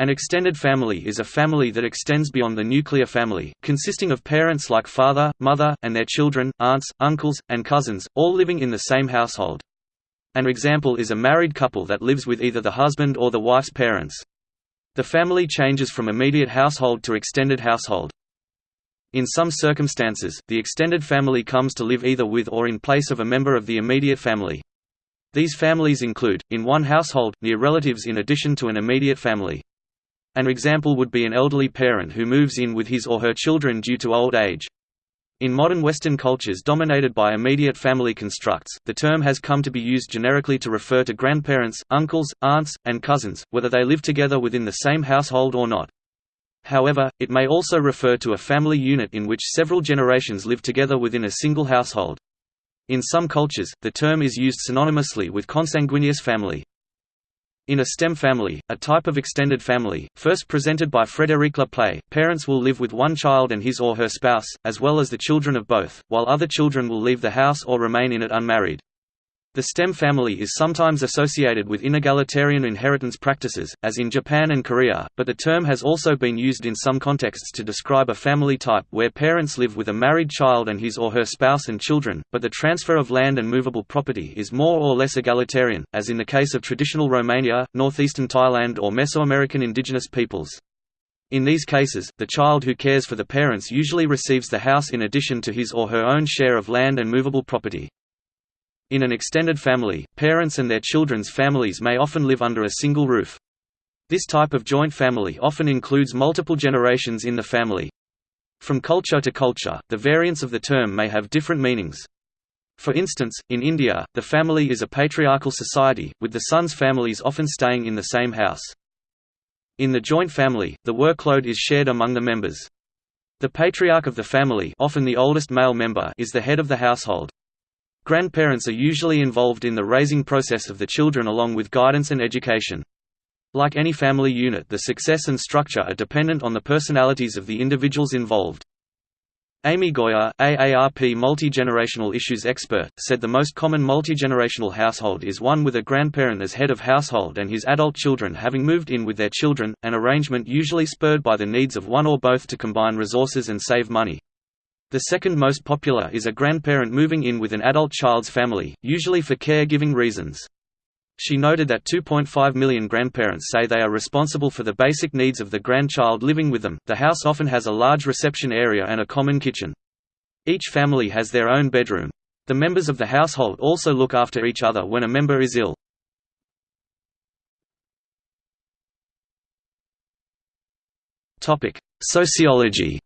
An extended family is a family that extends beyond the nuclear family, consisting of parents like father, mother, and their children, aunts, uncles, and cousins, all living in the same household. An example is a married couple that lives with either the husband or the wife's parents. The family changes from immediate household to extended household. In some circumstances, the extended family comes to live either with or in place of a member of the immediate family. These families include, in one household, near relatives in addition to an immediate family. An example would be an elderly parent who moves in with his or her children due to old age. In modern Western cultures dominated by immediate family constructs, the term has come to be used generically to refer to grandparents, uncles, aunts, and cousins, whether they live together within the same household or not. However, it may also refer to a family unit in which several generations live together within a single household. In some cultures, the term is used synonymously with consanguineous family. In a stem family, a type of extended family, first presented by Frédéric Le Play, parents will live with one child and his or her spouse, as well as the children of both, while other children will leave the house or remain in it unmarried. The stem family is sometimes associated with inegalitarian inheritance practices, as in Japan and Korea, but the term has also been used in some contexts to describe a family type where parents live with a married child and his or her spouse and children, but the transfer of land and movable property is more or less egalitarian, as in the case of traditional Romania, northeastern Thailand or Mesoamerican indigenous peoples. In these cases, the child who cares for the parents usually receives the house in addition to his or her own share of land and movable property. In an extended family, parents and their children's families may often live under a single roof. This type of joint family often includes multiple generations in the family. From culture to culture, the variants of the term may have different meanings. For instance, in India, the family is a patriarchal society, with the sons' families often staying in the same house. In the joint family, the workload is shared among the members. The patriarch of the family often the oldest male member is the head of the household. Grandparents are usually involved in the raising process of the children along with guidance and education. Like any family unit the success and structure are dependent on the personalities of the individuals involved. Amy Goyer, AARP multi-generational issues expert, said the most common multi-generational household is one with a grandparent as head of household and his adult children having moved in with their children, an arrangement usually spurred by the needs of one or both to combine resources and save money. The second most popular is a grandparent moving in with an adult child's family, usually for care-giving reasons. She noted that 2.5 million grandparents say they are responsible for the basic needs of the grandchild living with them. The house often has a large reception area and a common kitchen. Each family has their own bedroom. The members of the household also look after each other when a member is ill. Topic: Sociology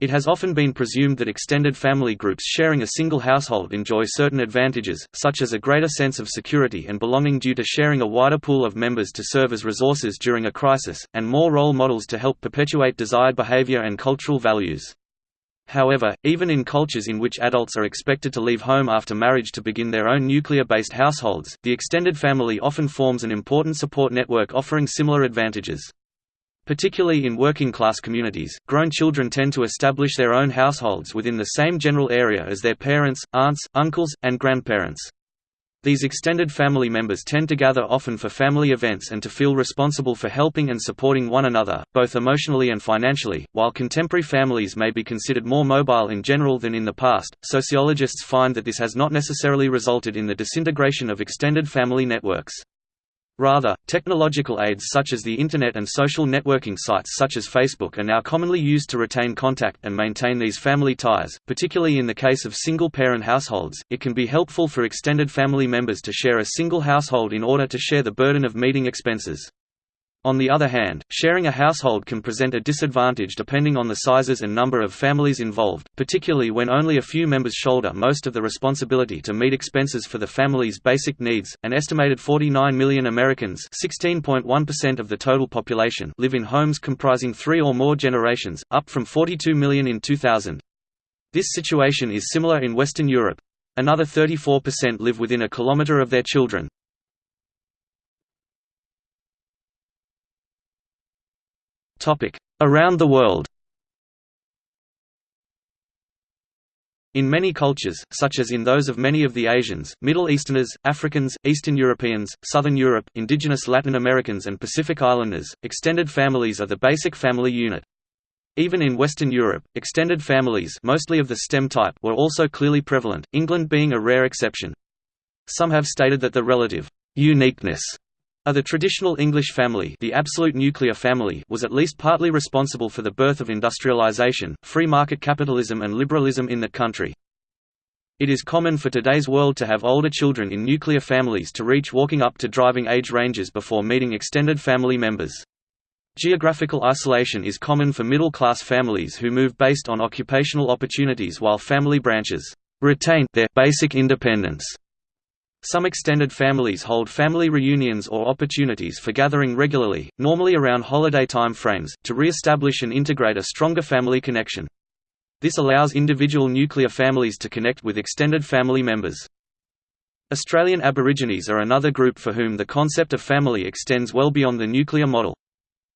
It has often been presumed that extended family groups sharing a single household enjoy certain advantages, such as a greater sense of security and belonging due to sharing a wider pool of members to serve as resources during a crisis, and more role models to help perpetuate desired behavior and cultural values. However, even in cultures in which adults are expected to leave home after marriage to begin their own nuclear-based households, the extended family often forms an important support network offering similar advantages. Particularly in working-class communities, grown children tend to establish their own households within the same general area as their parents, aunts, uncles, and grandparents. These extended family members tend to gather often for family events and to feel responsible for helping and supporting one another, both emotionally and financially. While contemporary families may be considered more mobile in general than in the past, sociologists find that this has not necessarily resulted in the disintegration of extended family networks. Rather, technological aids such as the Internet and social networking sites such as Facebook are now commonly used to retain contact and maintain these family ties, particularly in the case of single-parent households. It can be helpful for extended family members to share a single household in order to share the burden of meeting expenses. On the other hand, sharing a household can present a disadvantage depending on the sizes and number of families involved, particularly when only a few members shoulder most of the responsibility to meet expenses for the family's basic needs. An estimated 49 million Americans, 16.1% of the total population, live in homes comprising 3 or more generations, up from 42 million in 2000. This situation is similar in Western Europe. Another 34% live within a kilometer of their children. Around the world In many cultures, such as in those of many of the Asians, Middle Easterners, Africans, Eastern Europeans, Southern Europe, indigenous Latin Americans and Pacific Islanders, extended families are the basic family unit. Even in Western Europe, extended families mostly of the stem type were also clearly prevalent, England being a rare exception. Some have stated that the relative uniqueness the traditional English family the absolute nuclear family was at least partly responsible for the birth of industrialization, free market capitalism and liberalism in the country. It is common for today's world to have older children in nuclear families to reach walking up to driving age ranges before meeting extended family members. Geographical isolation is common for middle-class families who move based on occupational opportunities while family branches retain their basic independence. Some extended families hold family reunions or opportunities for gathering regularly, normally around holiday time frames, to re-establish and integrate a stronger family connection. This allows individual nuclear families to connect with extended family members. Australian Aborigines are another group for whom the concept of family extends well beyond the nuclear model.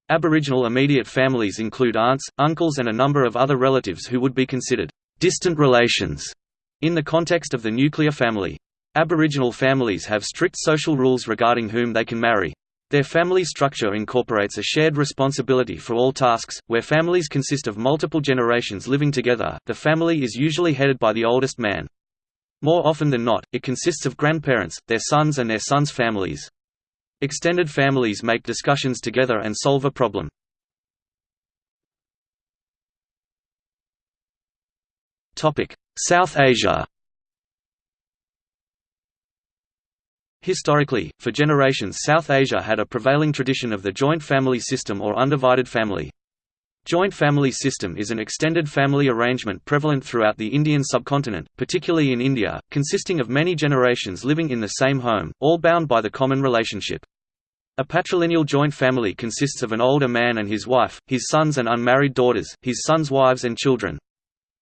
Aboriginal immediate families include aunts, uncles and a number of other relatives who would be considered distant relations in the context of the nuclear family. Aboriginal families have strict social rules regarding whom they can marry. Their family structure incorporates a shared responsibility for all tasks. Where families consist of multiple generations living together, the family is usually headed by the oldest man. More often than not, it consists of grandparents, their sons and their sons' families. Extended families make discussions together and solve a problem. South Asia Historically, for generations South Asia had a prevailing tradition of the joint family system or undivided family. Joint family system is an extended family arrangement prevalent throughout the Indian subcontinent, particularly in India, consisting of many generations living in the same home, all bound by the common relationship. A patrilineal joint family consists of an older man and his wife, his sons and unmarried daughters, his sons' wives and children.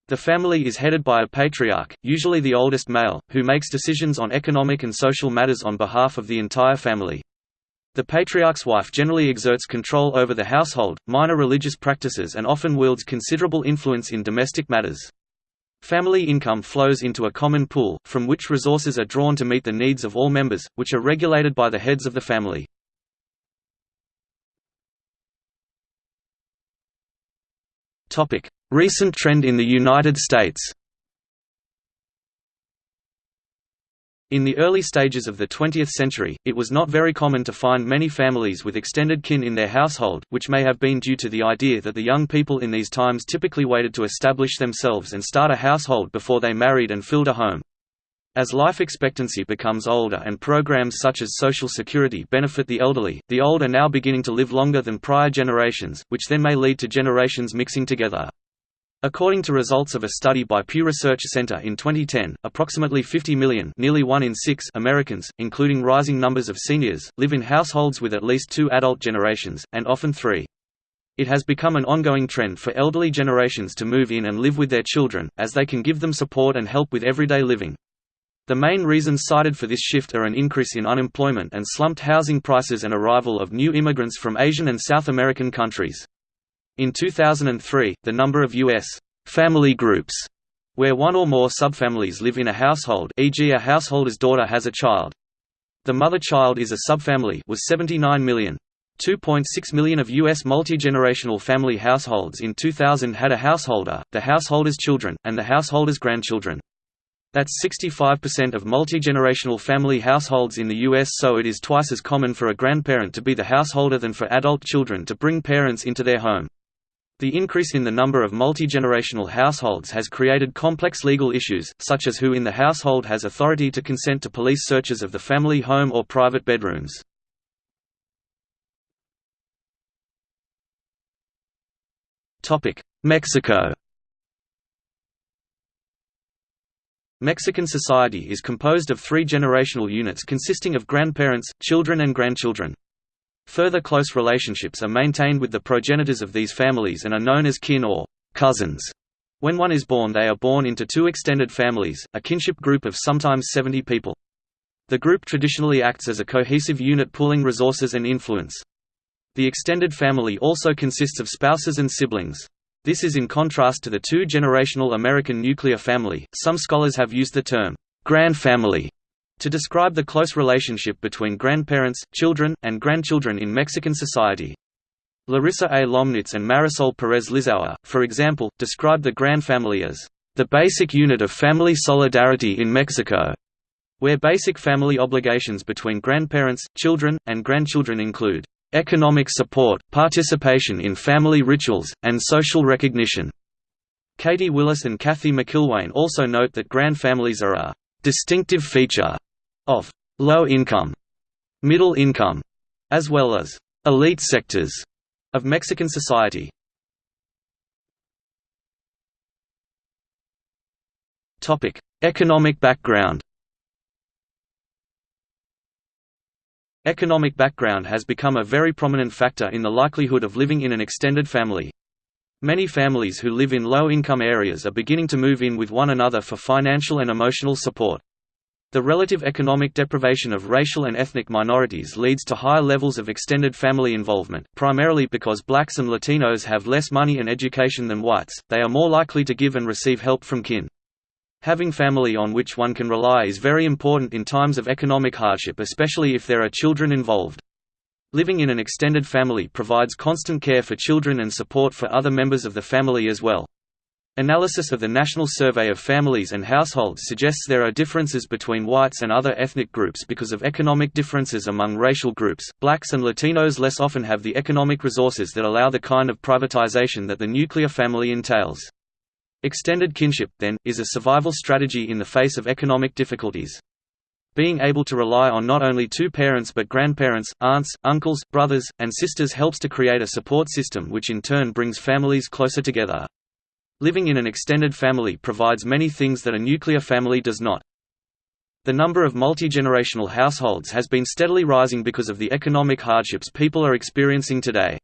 The family is headed by a patriarch, usually the oldest male, who makes decisions on economic and social matters on behalf of the entire family. The patriarch's wife generally exerts control over the household, minor religious practices and often wields considerable influence in domestic matters. Family income flows into a common pool, from which resources are drawn to meet the needs of all members, which are regulated by the heads of the family. Recent trend in the United States In the early stages of the 20th century, it was not very common to find many families with extended kin in their household, which may have been due to the idea that the young people in these times typically waited to establish themselves and start a household before they married and filled a home. As life expectancy becomes older and programs such as Social Security benefit the elderly, the old are now beginning to live longer than prior generations, which then may lead to generations mixing together. According to results of a study by Pew Research Center in 2010, approximately 50 million nearly one in six Americans, including rising numbers of seniors, live in households with at least two adult generations, and often three. It has become an ongoing trend for elderly generations to move in and live with their children, as they can give them support and help with everyday living. The main reasons cited for this shift are an increase in unemployment and slumped housing prices and arrival of new immigrants from Asian and South American countries. In 2003, the number of U.S. family groups where one or more subfamilies live in a household e.g. a householder's daughter has a child. The mother-child is a subfamily was 79 million. 2.6 million of U.S. multi-generational family households in 2000 had a householder, the householder's children, and the householder's grandchildren. That's 65% of multi-generational family households in the U.S. so it is twice as common for a grandparent to be the householder than for adult children to bring parents into their home. The increase in the number of multi-generational households has created complex legal issues, such as who in the household has authority to consent to police searches of the family home or private bedrooms. Mexico Mexican society is composed of three generational units consisting of grandparents, children and grandchildren. Further close relationships are maintained with the progenitors of these families and are known as kin or cousins. When one is born they are born into two extended families, a kinship group of sometimes 70 people. The group traditionally acts as a cohesive unit pooling resources and influence. The extended family also consists of spouses and siblings. This is in contrast to the two-generational American nuclear family. Some scholars have used the term grand family to describe the close relationship between grandparents, children, and grandchildren in Mexican society. Larissa A. Lomnitz and Marisol Pérez Lizaur, for example, describe the grand family as the basic unit of family solidarity in Mexico, where basic family obligations between grandparents, children, and grandchildren include economic support, participation in family rituals, and social recognition. Katie Willis and Kathy McIlwaine also note that grand families are a distinctive feature of low income, middle income, as well as elite sectors of Mexican society. Topic: Economic background. Economic background has become a very prominent factor in the likelihood of living in an extended family. Many families who live in low-income areas are beginning to move in with one another for financial and emotional support. The relative economic deprivation of racial and ethnic minorities leads to higher levels of extended family involvement, primarily because blacks and Latinos have less money and education than whites, they are more likely to give and receive help from kin. Having family on which one can rely is very important in times of economic hardship especially if there are children involved. Living in an extended family provides constant care for children and support for other members of the family as well. Analysis of the National Survey of Families and Households suggests there are differences between whites and other ethnic groups because of economic differences among racial groups. Blacks and Latinos less often have the economic resources that allow the kind of privatization that the nuclear family entails. Extended kinship, then, is a survival strategy in the face of economic difficulties. Being able to rely on not only two parents but grandparents, aunts, uncles, brothers, and sisters helps to create a support system which in turn brings families closer together. Living in an extended family provides many things that a nuclear family does not. The number of multi-generational households has been steadily rising because of the economic hardships people are experiencing today.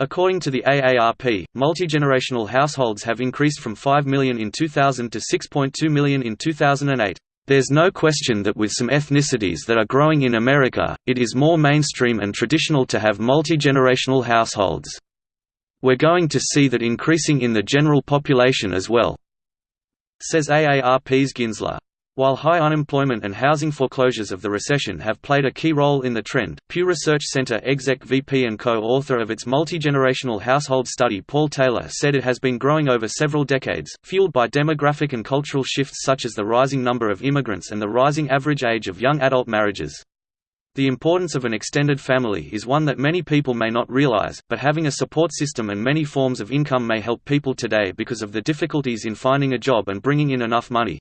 According to the AARP, multi-generational households have increased from 5 million in 2000 to 6.2 million in 2008. There's no question that with some ethnicities that are growing in America, it is more mainstream and traditional to have multi-generational households. We're going to see that increasing in the general population as well," says AARP's Ginsler. While high unemployment and housing foreclosures of the recession have played a key role in the trend, Pew Research Center exec VP and co-author of its multi-generational household study Paul Taylor said it has been growing over several decades, fueled by demographic and cultural shifts such as the rising number of immigrants and the rising average age of young adult marriages. The importance of an extended family is one that many people may not realize, but having a support system and many forms of income may help people today because of the difficulties in finding a job and bringing in enough money.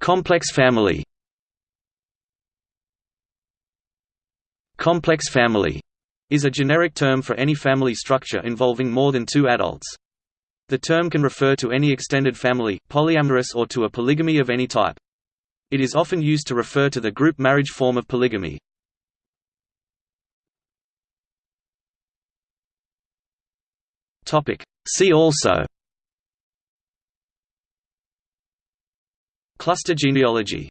Complex family Complex family is a generic term for any family structure involving more than two adults. The term can refer to any extended family, polyamorous or to a polygamy of any type. It is often used to refer to the group marriage form of polygamy. See also Cluster genealogy